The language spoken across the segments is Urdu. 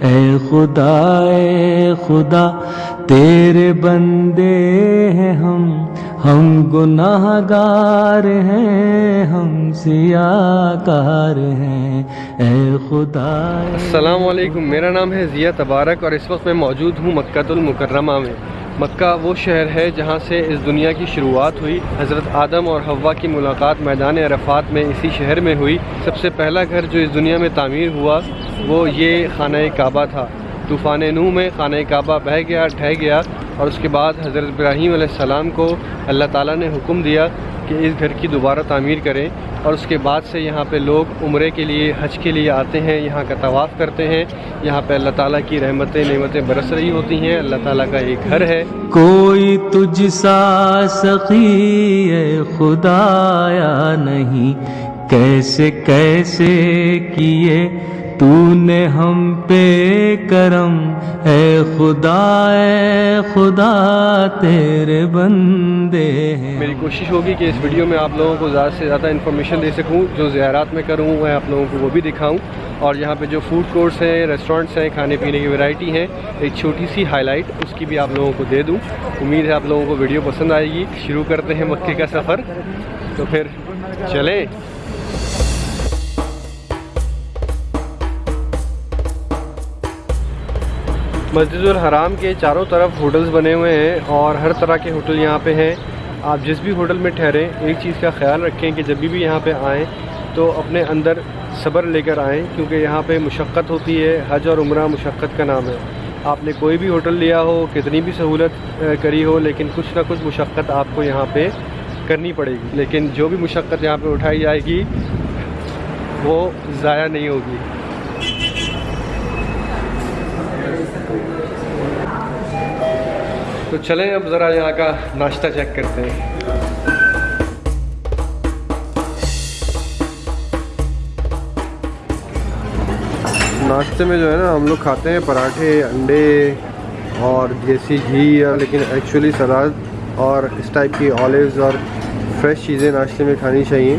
اے خدا اے خدا، تیرے بندے ہیں ہم۔ ہم گناہ گار ہیں، ہم سیاہ کار ہیں۔ اے خدا السلام علیکم۔ میرا نام ہے ضیاء تبارک اور اس وقت میں موجود ہوں مکہ المکرمہ میں۔ مکہ وہ شہر ہے جہاں سے اس دنیا کی شروعات ہوئی۔ حضرت آدم اور حوا کی ملاقات میدان عرفات میں اسی شہر میں ہوئی۔ سب سے پہلا گھر جو اس دنیا میں تعمیر ہوا وہ یہ خانہ کعبہ تھا۔ طوفان نو میں خانہ کعبہ بہہ گیا ڈھہ گیا اور اس کے بعد حضرت ابراہیم علیہ السلام کو اللہ تعالیٰ نے حکم دیا کہ اس گھر کی دوبارہ تعمیر کریں۔ اور اس کے بعد سے یہاں پہ لوگ عمرے کے لیے، حج کے لیے آتے ہیں، یہاں کا طواف کرتے ہیں۔ یہاں پہ اللہ تعالیٰ کی رحمتیں، نعمتیں برس رہی ہوتی ہیں۔ اللہ تعالیٰ کا ایک گھر ہے۔ کوئی تجھ سا سخی خدایا نہیں۔ کیسے کیسے کیے تو نے ہم پہ کرم اے خدا اے خدا تیرے بندے ہیں میری کوشش ہوگی کہ اس ویڈیو میں آپ لوگوں کو زیادہ سے زیادہ انفارمیشن دے سکوں جو زیارات میں کروں میں آپ لوگوں کو وہ بھی دکھاؤں اور یہاں پہ جو فوڈ کورٹس ہیں ریسٹورنٹس ہیں کھانے پینے کی ویرائٹی ہیں ایک چھوٹی سی ہائی لائٹ اس کی بھی آپ لوگوں کو دے دوں امید ہے آپ لوگوں کو ویڈیو پسند آئے گی شروع کرتے ہیں مکے کا سفر تو پھر چلیں مسجد الحرام کے چاروں طرف ہوٹلز بنے ہوئے ہیں اور ہر طرح کے ہوٹل یہاں پہ ہیں۔ آپ جس بھی ہوٹل میں ٹھہریں، ایک چیز کا خیال رکھیں کہ جب بھی یہاں پہ آئیں تو اپنے اندر صبر لے کر آئیں، کیونکہ یہاں پہ مشقت ہوتی ہے، حج اور عمرہ مشقت کا نام ہے۔ آپ نے کوئی بھی ہوٹل لیا ہو، کتنی بھی سہولت کری ہو، لیکن کچھ نہ کچھ مشقت آپ کو یہاں پہ کرنی پڑے گی۔ لیکن جو بھی مشقت یہاں پہ اٹھائی جائے گی، وہ ضائع نہیں ہوگی۔ تو چلیں اب ذرا یہاں کا ناشتہ چیک کرتے ہیں۔ ناشتے میں جو ہے نا ہم لوگ کھاتے ہیں پراٹھے، انڈے اور دیسی گھی، لیکن ایکچولی سلاد اور اس ٹائپ کی آلیوز اور فریش چیزیں ناشتے میں کھانی چاہیے۔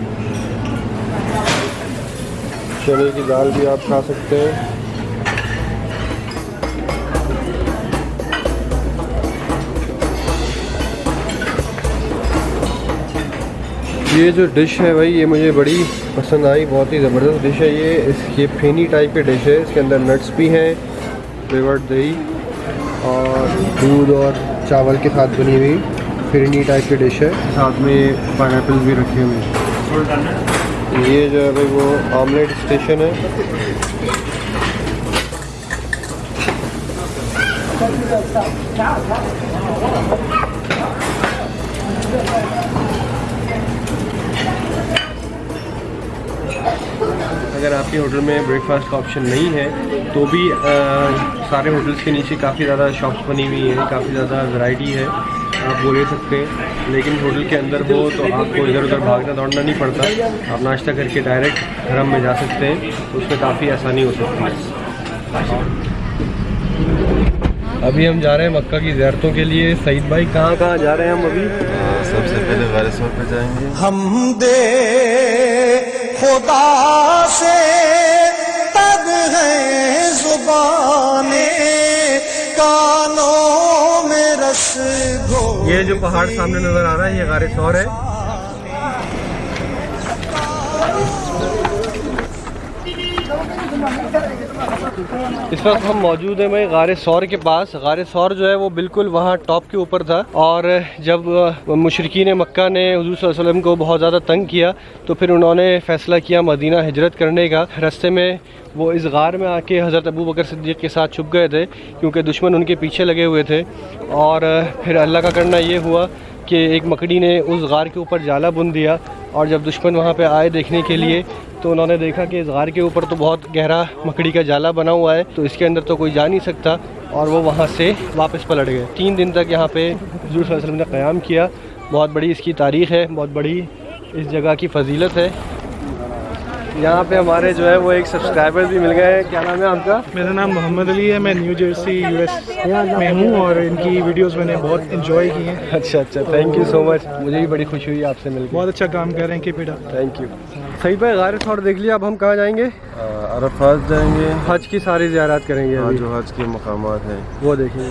چنے کی دال بھی آپ کھا سکتے ہیں۔ یہ جو ڈش ہے بھائی، یہ مجھے بڑی پسند آئی، بہت ہی زبردست ڈش ہے یہ۔ اس یہ پھینی ٹائپ کی ڈش ہے۔ اس کے اندر نٹس بھی ہیں فلیورڈ دہی اور دودھ اور چاول کے ساتھ بنی ہوئی پھرنی ٹائپ کی ڈش ہے۔ ساتھ میں پائن ایپل بھی رکھے ہوئے ہیں۔ یہ جو ہے بھائی، وہ آملیٹ اسٹیشن ہے۔ اگر آپ کے ہوٹل میں بریک فاسٹ کا آپشن نہیں ہے تو بھی سارے ہوٹلس کے نیچے کافی زیادہ شاپس بنی ہوئی ہیں کافی زیادہ ورائٹی ہے آپ وہ لے سکتے ہیں لیکن ہوٹل کے اندر ہو تو آپ کو ادھر ادھر بھاگنا دوڑنا نہیں پڑتا آپ ناشتہ کر کے ڈائریکٹ گھرم میں جا سکتے ہیں اس میں کافی آسانی ہو سکتی ہے۔ ابھی ہم جا رہے ہیں مکہ کی زیارتوں کے لیے۔ سعید بھائی کہاں کہاں جا رہے ہیں ہم ابھی؟ سب سے پہلے غار سور پہ جائیں گے۔ ہم دے خدا سے تب ہے زبان کانوں میں رس گو یہ جو پہاڑ سامنے نظر آ رہا ہے، یہ غار سور ہے۔ اس وقت ہم موجود ہیں بھائی غار سور کے پاس۔ غار سور جو ہے وہ بالکل وہاں ٹاپ کے اوپر تھا۔ اور جب مشرقین مکہ نے حضور صلی اللہ علیہ وسلم کو بہت زیادہ تنگ کیا، تو پھر انہوں نے فیصلہ کیا مدینہ ہجرت کرنے کا۔ رستے میں وہ اس غار میں آ کے حضرت ابو بکر صدیق کے ساتھ چھپ گئے تھے، کیونکہ دشمن ان کے پیچھے لگے ہوئے تھے۔ اور پھر اللہ کا کرنا یہ ہوا کہ ایک مکڑی نے اس غار کے اوپر جالا بن دیا اور جب دشمن وہاں پہ آئے دیکھنے کے لیے، تو انہوں نے دیکھا کہ اس غار کے اوپر تو بہت گہرا مکڑی کا جالا بنا ہوا ہے، تو اس کے اندر تو کوئی جا نہیں سکتا اور وہ وہاں سے واپس پلٹ گئے۔ تین دن تک یہاں پہ حضور صلی اللہ علیہ وسلم نے قیام کیا۔ بہت بڑی اس کی تاریخ ہے، بہت بڑی اس جگہ کی فضیلت ہے۔ یہاں پہ ہمارے جو ہے وہ ایک سبسکرائبر بھی مل گئے ہیں۔ کیا نام ہے آپ کا؟ میرا نام محمد علی ہے میں نیو جرسی یو ایس میں ہوں اور ان کی ویڈیوز میں نے بہت انجوائے کی ہیں۔ اچھا اچھا تھینک یو سو مچ مجھے بھی بڑی خوشی ہوئی آپ سے مل کے۔ بہت اچھا کام کر رہے ہیں کہ بیٹا تھینک یو صحیح بھائی غار تھوڑا دیکھ لیا اب ہم کہاں جائیں گے؟ عرفات جائیں گے۔ حج کی ساری زیارات کریں گے جو حج کے مقامات ہیں۔ وہ دیکھیں گے۔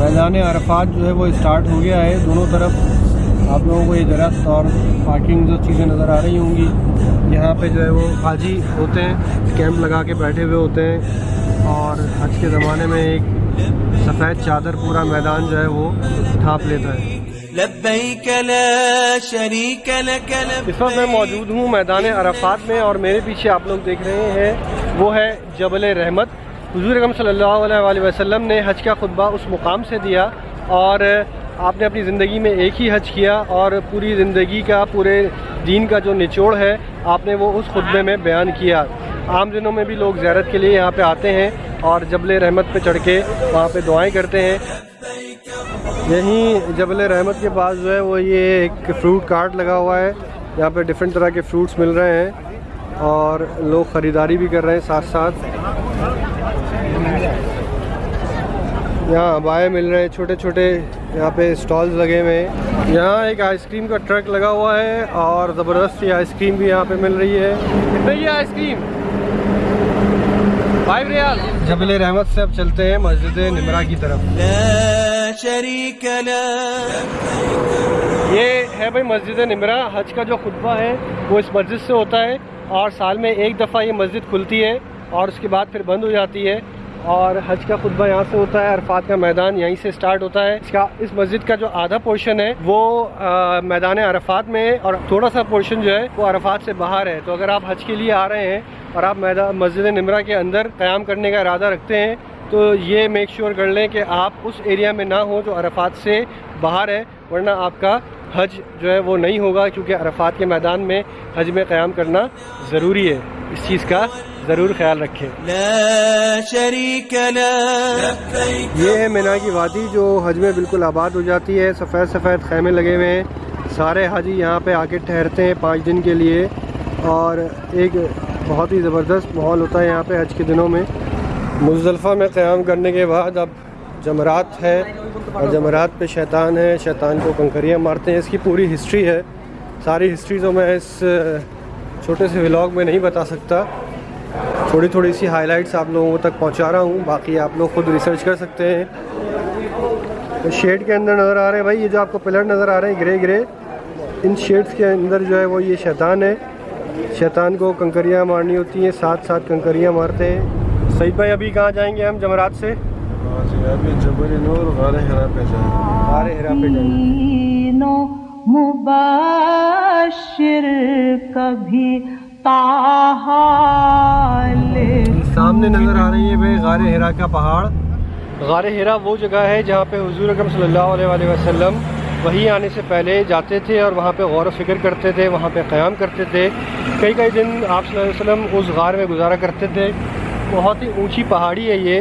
میدان عرفات جو ہے وہ اسٹارٹ ہو گیا ہے دونوں طرف۔ آپ لوگوں کو یہ درخت اور پارکنگ جو چیزیں نظر آ رہی ہوں گی یہاں پہ جو ہے وہ حاجی ہوتے ہیں کیمپ لگا کے بیٹھے ہوئے ہوتے ہیں۔ اور حج کے زمانے میں ایک سفید چادر پورا میدان جو ہے وہ ڈھانپ لیتا ہے۔ اس وقت میں موجود ہوں میدان عرفات میں اور میرے پیچھے آپ لوگ دیکھ رہے ہیں وہ ہے جبل رحمت۔ حضور اکرم صلی اللہ علیہ وآلہ وسلم نے حج کا خطبہ اس مقام سے دیا اور آپ نے اپنی زندگی میں ایک ہی حج کیا اور پوری زندگی کا، پورے دین کا جو نچوڑ ہے، آپ نے وہ اس خطبے میں بیان کیا۔ عام دنوں میں بھی لوگ زیارت کے لیے یہاں پہ آتے ہیں اور جبل رحمت پہ چڑھ کے وہاں پہ دعائیں کرتے ہیں۔ یہیں جبل رحمت کے پاس جو ہے، وہ یہ ایک فروٹ کارٹ لگا ہوا ہے۔ یہاں پہ ڈفرینٹ طرح کے فروٹس مل رہے ہیں اور لوگ خریداری بھی کر رہے ہیں ساتھ ساتھ۔ یہاں ابائے مل رہے ہیں چھوٹے چھوٹے یہاں پہ اسٹالز لگے ہوئے ہیں۔ یہاں ایک آئس کریم کا ٹرک لگا ہوا ہے اور زبردست یہ آئس کریم بھی یہاں پہ مل رہی ہے۔ کتنے یہ آئس کریم فائیو ریال جبل رحمت سے اب چلتے ہیں مسجد نمرا کی طرف۔ لا یہ ہے بھائی مسجد نمرا حج کا جو خطبہ ہے وہ اس مسجد سے ہوتا ہے اور سال میں ایک دفعہ یہ مسجد کھلتی ہے اور اس کے بعد پھر بند ہو جاتی ہے۔ اور حج کا خطبہ یہاں سے ہوتا ہے، عرفات کا میدان یہیں سے سٹارٹ ہوتا ہے۔ اس کا، اس مسجد کا جو آدھا پورشن ہے، وہ میدان عرفات میں ہے اور تھوڑا سا پورشن جو ہے، وہ عرفات سے باہر ہے۔ تو اگر آپ حج کے لیے آ رہے ہیں اور آپ میدان، مسجد نمرا کے اندر قیام کرنے کا ارادہ رکھتے ہیں، تو یہ میک شیور کر لیں کہ آپ اس ایریا میں نہ ہوں جو عرفات سے باہر ہے، ورنہ آپ کا حج جو ہے، وہ نہیں ہوگا کیونکہ عرفات کے میدان میں حج میں قیام کرنا ضروری ہے۔ اس چیز کا ضرور خیال رکھیں۔ لا لك یہ ہے مینا کی وادی جو حج میں بالکل آباد ہو جاتی ہے سفید سفید خیمے لگے ہوئے ہیں۔ سارے حاجی یہاں پہ آ کے ٹھہرتے ہیں پانچ دن کے لیے۔ اور ایک بہت ہی زبردست ماحول ہوتا ہے یہاں پہ حج کے دنوں میں۔ مزدلفہ میں قیام کرنے کے بعد اب جمرات ہے اور جمرات پہ شیطان ہے۔ شیطان کو کنکریاں مارتے ہیں۔ اس کی پوری ہسٹری ہے۔ ساری ہسٹری تو میں اس چھوٹے سے ولاگ میں نہیں بتا سکتا۔ تھوڑی تھوڑی سی ہائی لائٹس آپ لوگوں تک پہنچا رہا ہوں باقی آپ لوگ خود ریسرچ کر سکتے ہیں۔ شیڈ کے اندر نظر آ رہے ہیں بھائی یہ جو آپ کو پلر نظر آ رہے ہیں گرے گرے۔ ان شیڈس کے اندر جو ہے وہ یہ شیطان ہے۔ شیطان کو کنکریاں مارنی ہوتی ہیں ساتھ ساتھ کنکریاں مارتے ہیں۔ سعید بھائی ابھی کہاں جائیں گے ہم؟ جمرات سے۔ ہاں جی غار پہ جائیں ہرا پہ جائیں مباشر کبھی سامنے نظر آ رہی ہے بھائی غار ہرا کا پہاڑ۔ غار ہرا وہ جگہ ہے جہاں پہ حضور اکرم صلی اللہ علیہ وآلہ وسلم وہی آنے سے پہلے جاتے تھے اور وہاں پہ غور و فکر کرتے تھے وہاں پہ قیام کرتے تھے۔ کئی کئی دن آپ صلی اللہ علیہ وسلم اس غار میں گزارا کرتے تھے۔ بہت ہی اونچی پہاڑی ہے یہ۔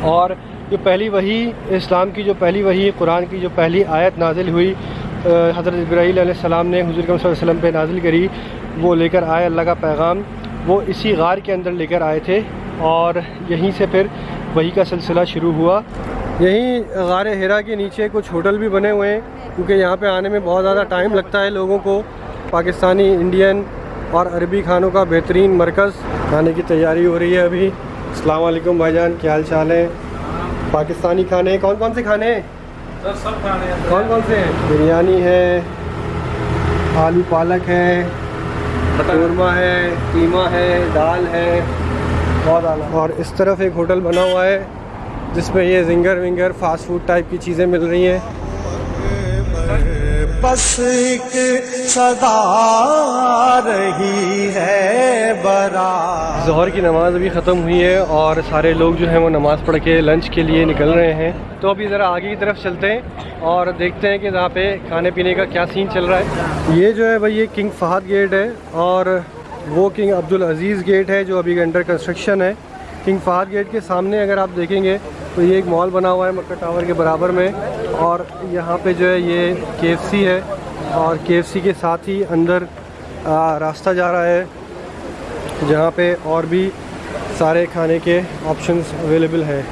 اور جو پہلی وہی اسلام کی جو پہلی وہی قرآن کی جو پہلی آیت نازل ہوئی حضرت ابراہیل علیہ السلام نے حضور صلی اللہ علیہ وسلم پہ نازل کری، وہ لے کر آئے اللہ کا پیغام۔ وہ اسی غار کے اندر لے کر آئے تھے اور یہیں سے پھر وہی کا سلسلہ شروع ہوا۔ یہیں غار ہرا کے نیچے کچھ ہوٹل بھی بنے ہوئے ہیں، کیونکہ یہاں پہ آنے میں بہت زیادہ ٹائم لگتا ہے لوگوں کو۔ پاکستانی، انڈین اور عربی کھانوں کا بہترین مرکز کھانے کی تیاری ہو رہی ہے ابھی۔ السلام علیکم بھائی جان، کیا حال چال ہے پاکستانی کھانے کون کون سے کھانے ہیں؟ کون کون سے ہیں؟ بریانی ہے آلو پالک ہے قورمہ ہے قیمہ ہے دال ہے۔ بہت اعلیٰ اور اس طرف ایک ہوٹل بنا ہوا ہے جس میں یہ zinger winger fast food type کی چیزیں مل رہی ہیں۔ بس ایک صدا رہی ہے برا۔ ظہر کی نماز ابھی ختم ہوئی ہے اور سارے لوگ جو ہیں وہ نماز پڑھ کے لنچ کے لیے نکل رہے ہیں۔ تو ابھی ذرا آگے کی طرف چلتے ہیں اور دیکھتے ہیں کہ یہاں پہ کھانے پینے کا کیا سین چل رہا ہے۔ یہ جو ہے بھائی یہ کنگ فہد گیٹ ہے اور وہ کنگ عبدالعزیز گیٹ ہے جو ابھی انڈر کنسٹرکشن ہے۔ کنگ فہد گیٹ کے سامنے اگر آپ دیکھیں گے تو یہ ایک مال بنا ہوا ہے مکہ ٹاور کے برابر میں اور یہاں پہ جو ہے یہ کے ایف سی ہے اور کے ایف سی کے ساتھ ہی اندر راستہ جا رہا ہے جہاں پہ اور بھی سارے کھانے کے آپشنس اویلیبل ہیں۔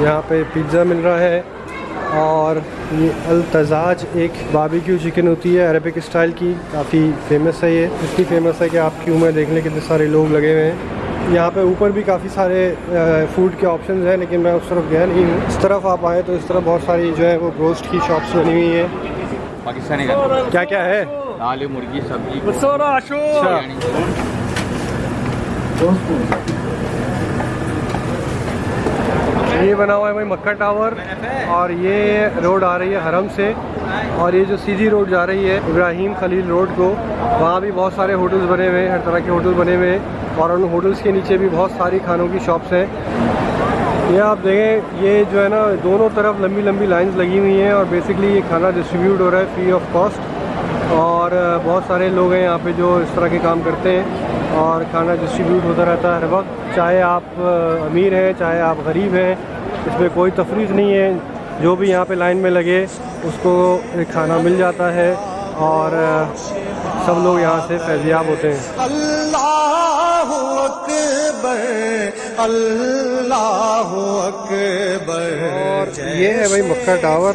یہاں پہ پیزا مل رہا ہے اور یہ التزاج ایک بابیکیو چکن ہوتی ہے عربک اسٹائل کی، کافی فیمس ہے یہ۔ اتنی فیمس ہے کہ آپ کیوں میں دیکھ لیں کتنے سارے لوگ لگے ہوئے ہیں۔ یہاں پہ اوپر بھی کافی سارے فوڈ کے آپشنز ہیں لیکن میں اس طرف گیا نہیں ہوں۔ اس طرف آپ آئیں تو اس طرف بہت ساری جو ہے وہ گوشت کی شاپس بنی ہوئی ہیں۔ پاکستانی کیا کیا ہے؟ دال مرغی سبزی۔ اچھا۔ یہ بنا ہوا ہے بھائی مکہ ٹاور اور یہ روڈ آ رہی ہے حرم سے اور یہ جو سیدھی روڈ جا رہی ہے ابراہیم خلیل روڈ کو وہاں بھی بہت سارے ہوٹلز بنے ہوئے ہیں ہر طرح کے ہوٹل بنے ہوئے ہیں۔ اور ان ہوٹلز کے نیچے بھی بہت ساری کھانوں کی شاپس ہیں۔ یہ آپ دیکھیں، یہ جو ہے نا، دونوں طرف لمبی لمبی لائنز لگی ہوئی ہیں اور بیسکلی یہ کھانا ڈسٹریبیوٹ ہو رہا ہے فری آف کاسٹ اور بہت سارے لوگ ہیں یہاں پہ جو اس طرح کے کام کرتے ہیں اور کھانا ڈسٹریبیوٹ ہوتا رہتا ہے ہر وقت۔ چاہے آپ امیر ہیں، چاہے آپ غریب ہیں، اس میں کوئی تفریح نہیں ہے۔ جو بھی یہاں پہ لائن میں لگے، اس کو کھانا مل جاتا ہے اور سب لوگ یہاں سے فیضیاب ہوتے ہیں۔ اللہ اکبر اللہ اکبر۔ اور یہ ہے بھائی مکہ ٹاور۔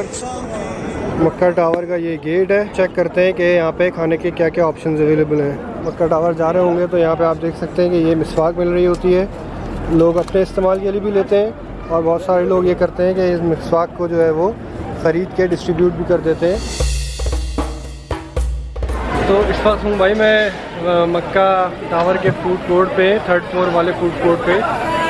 مکہ ٹاور کا یہ گیٹ ہے۔ چیک کرتے ہیں کہ یہاں پہ کھانے کے کیا کیا آپشنز اویلیبل ہیں۔ مکہ ٹاور جا رہے ہوں گے تو یہاں پہ آپ دیکھ سکتے ہیں کہ یہ مسواک مل رہی ہوتی ہے۔ لوگ اپنے استعمال کے لیے بھی لیتے ہیں اور بہت سارے لوگ یہ کرتے ہیں کہ اس مسواک کو جو ہے وہ خرید کے ڈسٹریبیوٹ بھی کر دیتے ہیں۔ تو اس وقت ہوں بھائی میں مکہ ٹاور کے فوڈ کورٹ پہ تھرڈ فلور والے فوڈ کورٹ پہ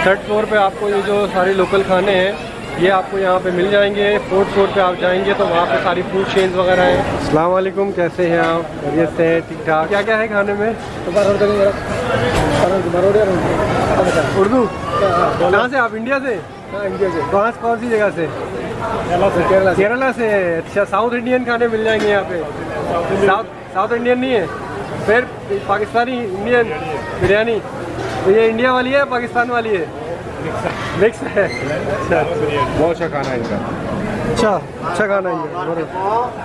تھرڈ فلور پہ آپ کو یہ جو سارے لوکل کھانے ہیں یہ آپ کو یہاں پہ مل جائیں گے فورتھ فلور پہ آپ جائیں گے تو وہاں پہ ساری فوڈ چینز وغیرہ ہیں۔ السلام علیکم کیسے ہیں آپ؟ خیریت سے ہیں؟ ٹھیک ٹھاک؟ کیا کیا ہے کھانے میں؟ اردو؟ کہاں سے آپ؟ انڈیا سے؟ انڈیا سے کہاں سے۔ کون سی جگہ سے؟ کیرلا سے اچھا ساؤتھ انڈین کھانے مل جائیں گے یہاں پہ۔ ساؤتھ انڈین نہیں ہے۔ پھر پاکستانی انڈین بریانی۔ تو یہ انڈیا والی ہے پاکستان والی ہے؟ مکس ہے۔ اچھا۔ بہت اچھا کھانا ہے ان کا۔ اچھا اچھا کھانا ہے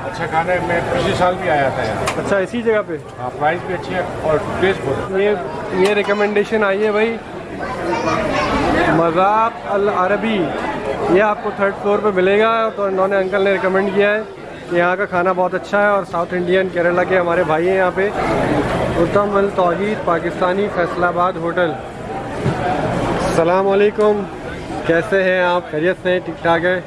اچھا کھانا ہے میں پچھلے سال بھی آیا تھا اچھا اسی جگہ پہ۔ ہاں پرائز بھی اچھی ہے اور ٹیسٹ بہت یہ یہ ریکمنڈیشن آئی ہے بھائی۔ مذاق العربی۔ یہ آپ کو تھرڈ فلور پہ ملے گا، تو انہوں نے انکل نے ریکمینڈ کیا ہے کہ یہاں کا کھانا بہت اچھا ہے اور ساؤتھ انڈین کیرلا کے ہمارے بھائی ہیں یہاں پہ۔ اتم التوحید پاکستانی فیصل آباد ہوٹل۔ السلام علیکم، کیسے ہیں آپ؟ خیریت سے ہیں؟ ٹھیک ٹھاک ہیں؟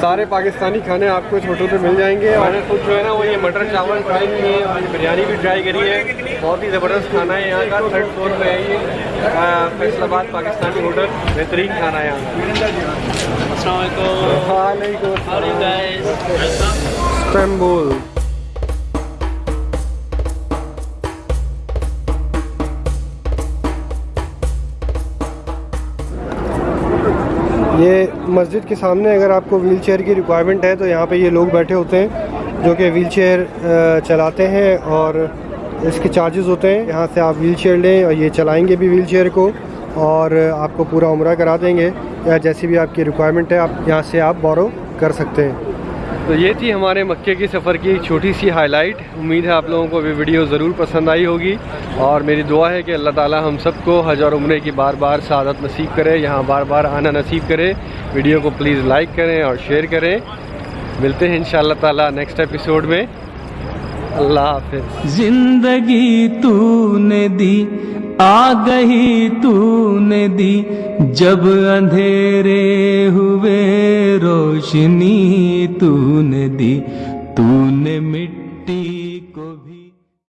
سارے پاکستانی کھانے آپ کو اس ہوٹل پہ مل جائیں گے اور خود جو ہے نا وہ یہ مٹر چاول ٹرائی کیے ہیں اور یہ بریانی بھی ٹرائی کری ہے۔ بہت ہی زبردست کھانا ہے یہاں کا۔ تھرڈ فلور پہ ہے یہ فیصل آباد پاکستانی ہوٹل۔ بہترین کھانا ہے یہاں کا۔ وعلیکم السلام۔ استنبول۔ یہ مسجد کے سامنے اگر آپ کو ویل چیئر کی ریکوائرمنٹ ہے تو یہاں پہ یہ لوگ بیٹھے ہوتے ہیں جو کہ ویل چیئر چلاتے ہیں اور اس کے چارجز ہوتے ہیں۔ یہاں سے آپ ویل چیئر لیں اور یہ چلائیں گے بھی ویل چیئر کو اور آپ کو پورا عمرہ کرا دیں گے۔ یا جیسی بھی آپ کی ریکوائرمنٹ ہے، آپ یہاں سے آپ بورو کر سکتے ہیں۔ تو یہ تھی ہمارے مکے کی سفر کی ایک چھوٹی سی ہائی لائٹ امید ہے آپ لوگوں کو یہ ویڈیو ضرور پسند آئی ہوگی. اور میری دعا ہے کہ اللہ تعالی ہم سب کو حج اور عمرے کی بار بار سعادت نصیب کرے، یہاں بار بار آنا نصیب کرے. ویڈیو کو پلیز لائک کریں اور شیئر کریں. ملتے ہیں انشاءاللہ تعالی نیکسٹ ایپیسوڈ میں. اللہ حافظ. زندگی تو نے دی آ گئی تو نے دی جب اندھیرے ہوئے روشنی تو نے دی تو نے مٹی کو بھی